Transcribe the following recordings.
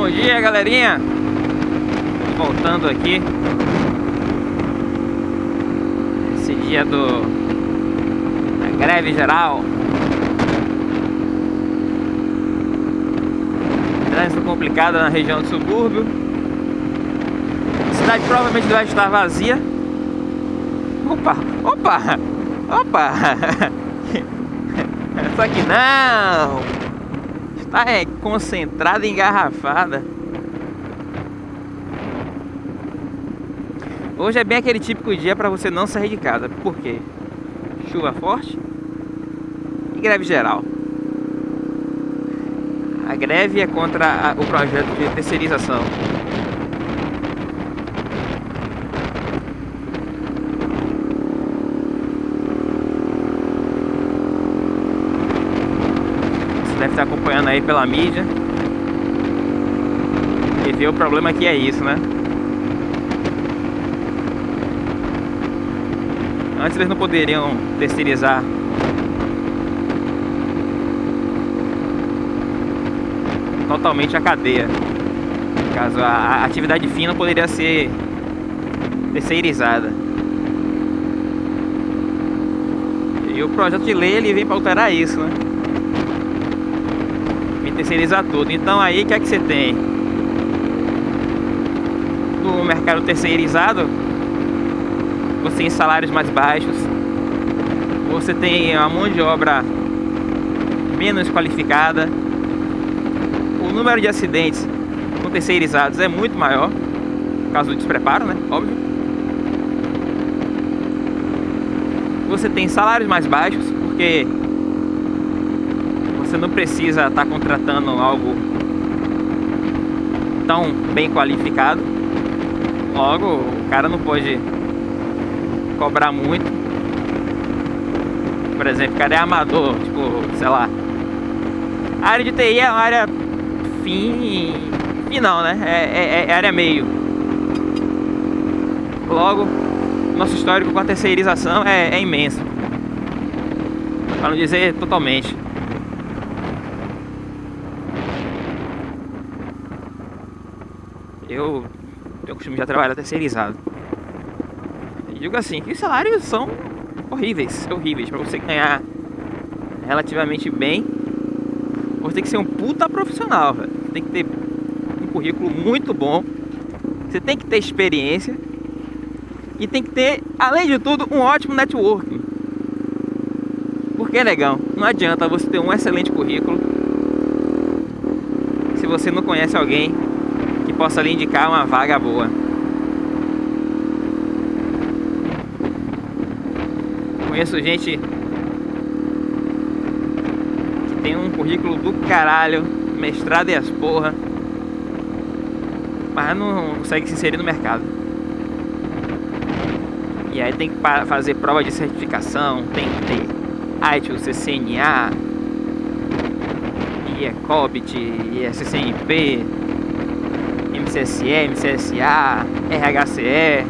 Bom dia, galerinha. Voltando aqui. Esse dia do da greve geral. Trânsito complicado na região do subúrbio. A cidade provavelmente vai estar vazia. Opa, opa, opa. Só que não. Está é, concentrada engarrafada. Hoje é bem aquele típico dia para você não sair de casa. Por quê? Chuva forte e greve geral. A greve é contra a, o projeto de terceirização. Deve estar acompanhando aí pela mídia. E vê o problema que é isso, né? Antes eles não poderiam terceirizar totalmente a cadeia. Caso a atividade fina poderia ser terceirizada. E o projeto de lei ele vem para alterar isso, né? Vem terceirizar tudo. Então aí o que é que você tem? No mercado terceirizado, você tem salários mais baixos, você tem uma mão de obra menos qualificada, o número de acidentes com terceirizados é muito maior, causa do despreparo, né? Óbvio. Você tem salários mais baixos, porque você não precisa estar contratando algo tão bem qualificado. Logo, o cara não pode cobrar muito. Por exemplo, o cara é amador, tipo, sei lá. A área de TI é uma área fim, fim não, né? É, é, é área meio. Logo, nosso histórico com a terceirização é, é imenso. Para não dizer totalmente. Eu tenho o costume de trabalhar terceirizado. E digo assim, que os salários são horríveis, horríveis. Para você ganhar relativamente bem, você tem que ser um puta profissional, velho. Você tem que ter um currículo muito bom. Você tem que ter experiência. E tem que ter, além de tudo, um ótimo networking. Porque, negão, não adianta você ter um excelente currículo se você não conhece alguém possa lhe indicar uma vaga boa. Conheço gente que tem um currículo do caralho, mestrado e as porra, mas não consegue se inserir no mercado. E aí tem que fazer prova de certificação, tem que ter ITIL, CCNA, IECOBIT, ISCNP, MCSE, MCSA, RHCE.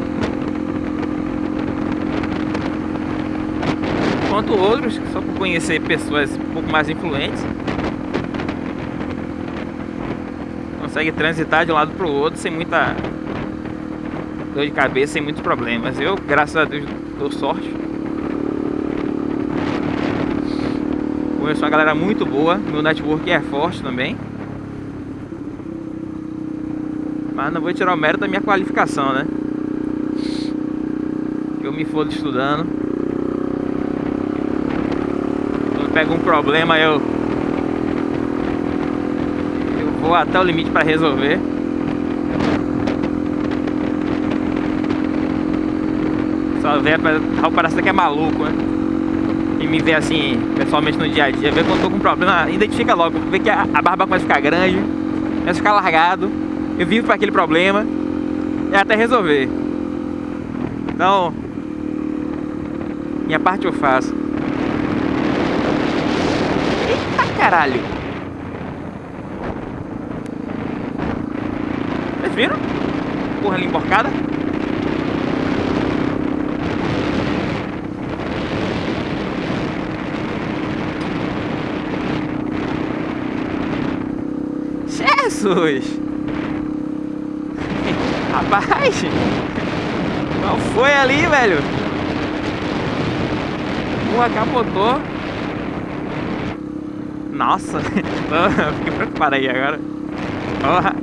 Enquanto outros, só por conhecer pessoas um pouco mais influentes, consegue transitar de um lado para o outro sem muita dor de cabeça, sem muitos problemas. Eu, graças a Deus, dou sorte. Conheço uma galera muito boa, meu network é forte também. Mas não vou tirar o mérito da minha qualificação, né? Eu me fodo estudando. Quando pego um problema, eu eu vou até o limite para resolver. Só vê, parece que é maluco, né? E me vê assim, pessoalmente no dia a dia, vê quando tô com problema, identifica logo, vê que a, a barba começa a ficar grande, começa a ficar largado, eu vivo para aquele problema, é até resolver. Então, minha parte eu faço. Eita caralho! Vocês viram? Porra ali emborcada. Jesus! Rapaz! Qual foi ali, velho? Porra, capotou. Nossa! Fiquei preocupado aí agora. Porra!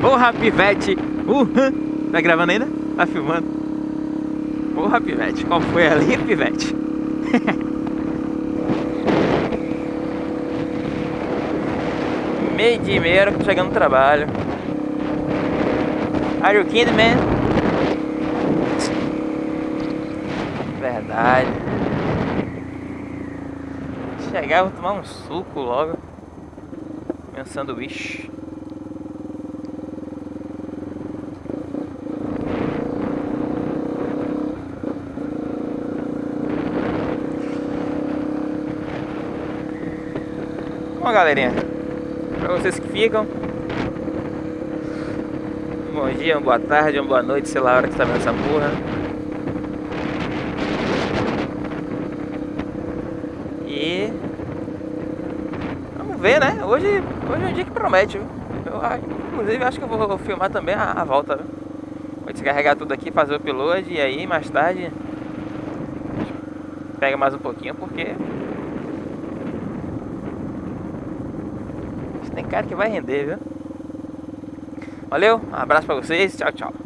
Porra, pivete! Uhum. Tá gravando ainda? Tá filmando? Porra, pivete! Qual foi ali, pivete? Meio dia e meia, chegando no trabalho. Are you kidding, man? Verdade. Chegar, vou tomar um suco logo. Meu sanduíche. Bom, galerinha, para vocês que ficam, bom dia, uma boa tarde, uma boa noite, sei lá a hora que tá vendo essa porra. E vamos ver, né? Hoje, hoje é um dia que promete. Viu? Eu, inclusive, acho que eu vou filmar também a, a volta. Viu? Vou descarregar tudo aqui, fazer o upload e aí mais tarde pega mais um pouquinho porque tem cara que vai render, viu? Valeu, um abraço pra vocês, tchau, tchau.